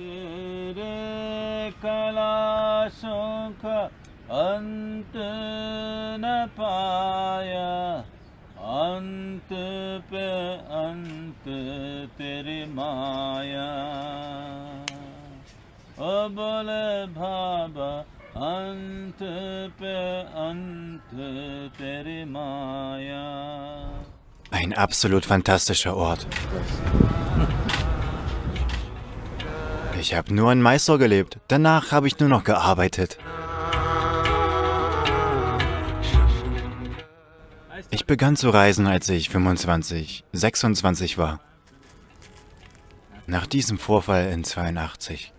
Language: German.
तेरे कलाशों का अंत न पाया अंत पे अंत तेरी माया ओ बोले भाबा अंत पे अंत तेरी माया Ein absolut fantastischer Ort. Ich habe nur in Mysore gelebt. Danach habe ich nur noch gearbeitet. Ich begann zu reisen, als ich 25, 26 war. Nach diesem Vorfall in 82.